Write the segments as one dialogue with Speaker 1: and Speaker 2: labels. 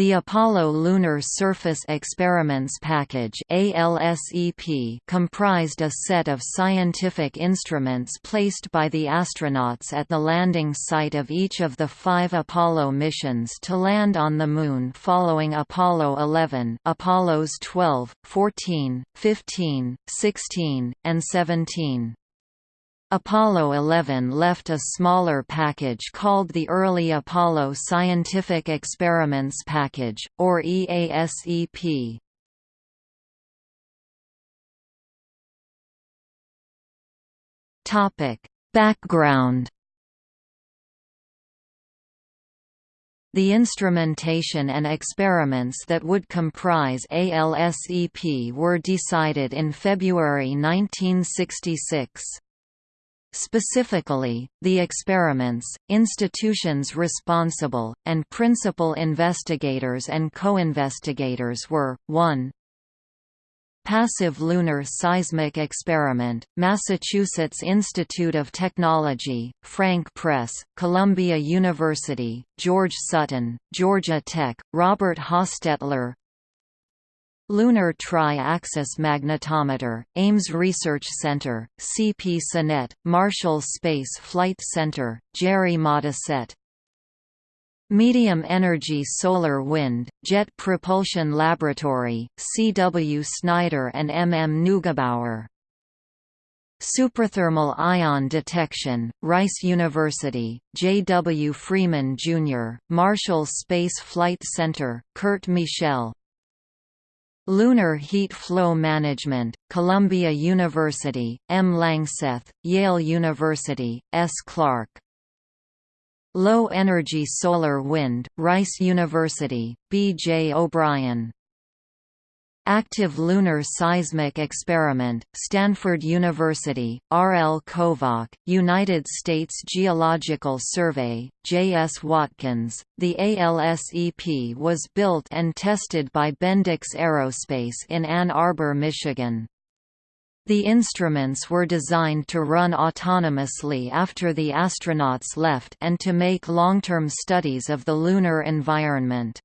Speaker 1: The Apollo Lunar Surface Experiments Package comprised a set of scientific instruments placed by the astronauts at the landing site of each of the five Apollo missions to land on the Moon following Apollo 11 Apollos 12, 14, 15, 16, and 17. Apollo 11 left a smaller package called the Early Apollo Scientific Experiments Package, or EASEP. Background The instrumentation and experiments that would comprise ALSEP were decided in February 1966. Specifically, the experiments, institutions responsible, and principal investigators and co-investigators were, 1 Passive Lunar Seismic Experiment, Massachusetts Institute of Technology, Frank Press, Columbia University, George Sutton, Georgia Tech, Robert Hostetler, Lunar Tri-Axis Magnetometer, Ames Research Center, CP Sonett, Marshall Space Flight Center, Jerry Modisette Medium Energy Solar Wind, Jet Propulsion Laboratory, C. W. Snyder and M. M. Neugebauer Superthermal ion detection, Rice University, J. W. Freeman, Jr., Marshall Space Flight Center, Kurt Michel Lunar Heat Flow Management, Columbia University, M. Langseth, Yale University, S. Clark. Low Energy Solar Wind, Rice University, B. J. O'Brien. Active Lunar Seismic Experiment, Stanford University, R. L. Kovach, United States Geological Survey, J. S. Watkins. The ALSEP was built and tested by Bendix Aerospace in Ann Arbor, Michigan. The instruments were designed to run autonomously after the astronauts left and to make long-term studies of the lunar environment.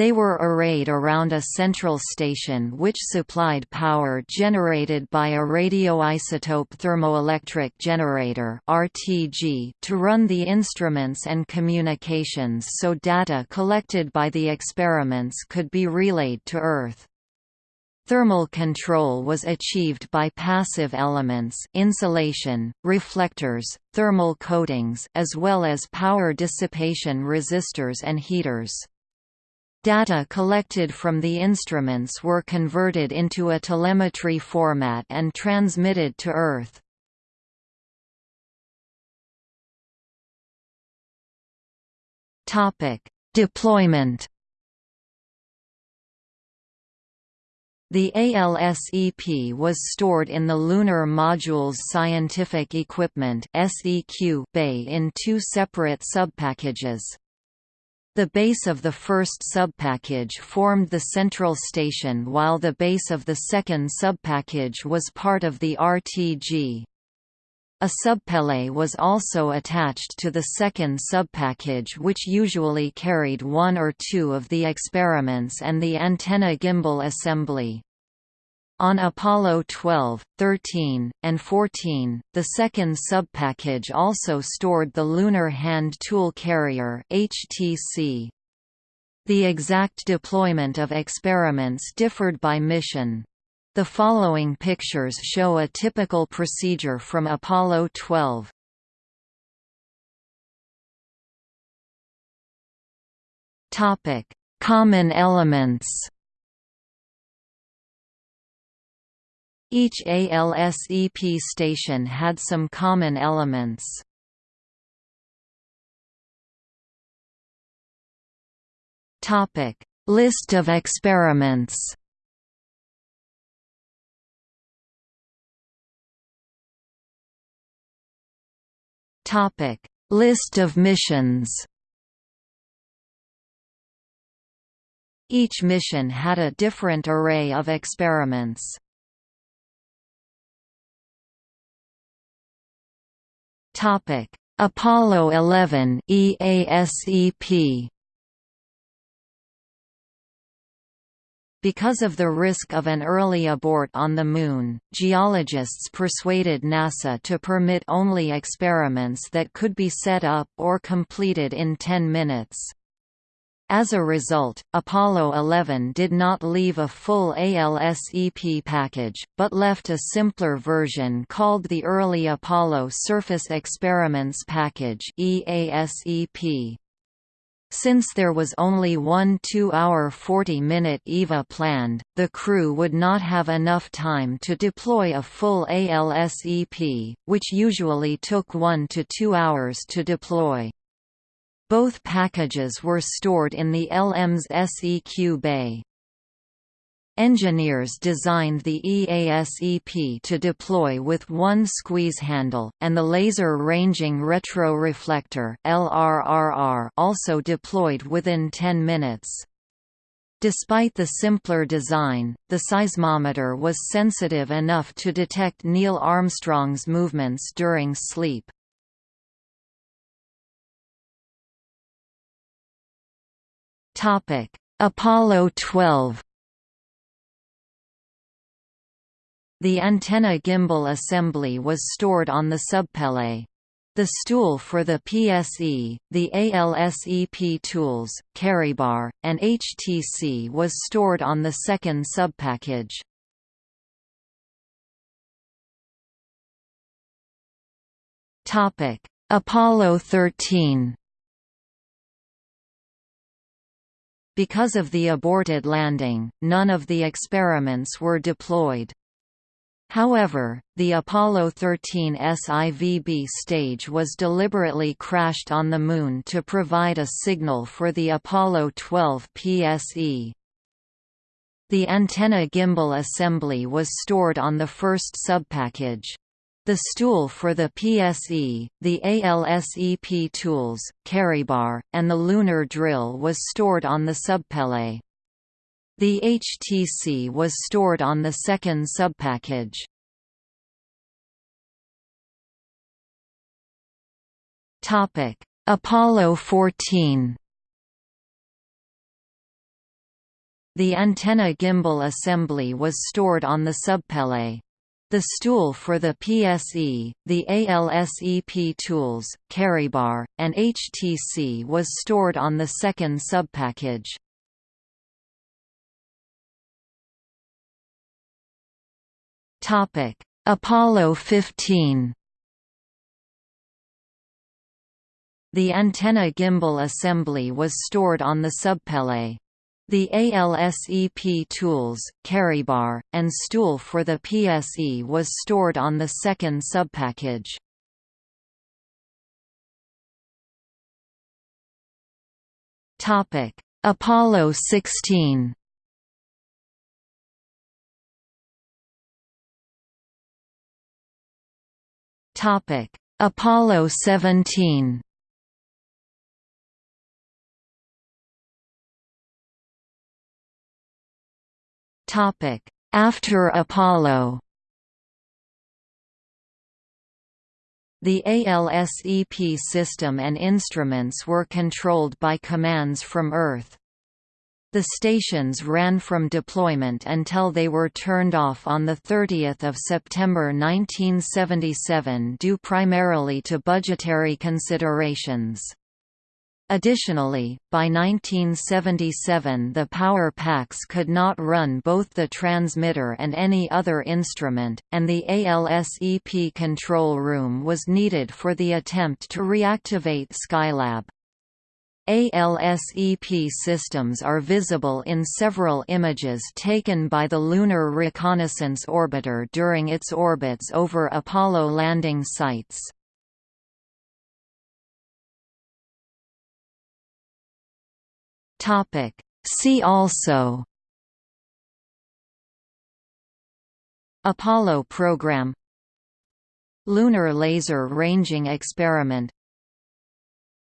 Speaker 1: They were arrayed around a central station which supplied power generated by a radioisotope thermoelectric generator (RTG) to run the instruments and communications so data collected by the experiments could be relayed to Earth. Thermal control was achieved by passive elements insulation, reflectors, thermal coatings as well as power dissipation resistors and heaters. Data collected from the instruments were converted into a telemetry format and transmitted to Earth. Deployment The ALSEP was stored in the Lunar Modules Scientific Equipment bay in two separate subpackages. The base of the first subpackage formed the central station while the base of the second subpackage was part of the RTG. A subpallet was also attached to the second subpackage which usually carried one or two of the experiments and the antenna gimbal assembly. On Apollo 12, 13, and 14, the second subpackage also stored the Lunar Hand Tool Carrier (HTC). The exact deployment of experiments differed by mission. The following pictures show a typical procedure from Apollo 12. Topic: Common elements. Each ALSEP station had some common elements. List of experiments. List of missions. Each mission had a different array of experiments. Topic: Apollo 11 EASEP Because of the risk of an early abort on the Moon, geologists persuaded NASA to permit only experiments that could be set up or completed in 10 minutes. As a result, Apollo 11 did not leave a full ALSEP package, but left a simpler version called the Early Apollo Surface Experiments Package EASEP. Since there was only one 2-hour 40-minute EVA planned, the crew would not have enough time to deploy a full ALSEP, which usually took 1 to 2 hours to deploy. Both packages were stored in the LM's SEQ bay. Engineers designed the EASEP to deploy with one squeeze handle, and the Laser Ranging Retroreflector also deployed within 10 minutes. Despite the simpler design, the seismometer was sensitive enough to detect Neil Armstrong's movements during sleep. Apollo 12 The antenna gimbal assembly was stored on the subpallet. The stool for the PSE, the ALSEP tools, carrybar, and HTC was stored on the second subpackage. Apollo 13 Because of the aborted landing, none of the experiments were deployed. However, the Apollo 13 SIVB stage was deliberately crashed on the Moon to provide a signal for the Apollo 12 PSE. The antenna gimbal assembly was stored on the first subpackage. The stool for the PSE, the ALSEP tools, carrybar, and the lunar drill was stored on the subpallet. The HTC was stored on the second subpackage. Topic: Apollo 14. The antenna gimbal assembly was stored on the subpallet. The stool for the PSE, the ALSEP tools, carrybar, and HTC was stored on the second subpackage. Topic: Apollo 15. The antenna gimbal assembly was stored on the subpallet. The ALSEP tools, carrybar, and stool for the PSE was stored on the second subpackage. Apollo 16 Topic: Apollo 17. After Apollo. The ALSEP system and instruments were controlled by commands from Earth. The stations ran from deployment until they were turned off on 30 September 1977 due primarily to budgetary considerations. Additionally, by 1977 the power packs could not run both the transmitter and any other instrument, and the ALSEP control room was needed for the attempt to reactivate Skylab. ALSEP systems are visible in several images taken by the Lunar Reconnaissance Orbiter during its orbits over Apollo landing sites. See also. Apollo program. Lunar Laser Ranging Experiment.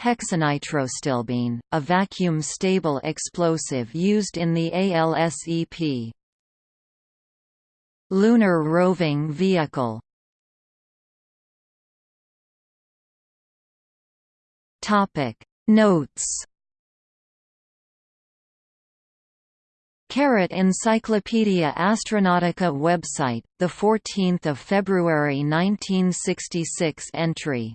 Speaker 1: Hexanitrostilbene, a vacuum-stable explosive used in the ALSEP. Lunar Roving Vehicle. Notes Carrot Encyclopaedia Astronautica website, the 14th of February 1966 entry.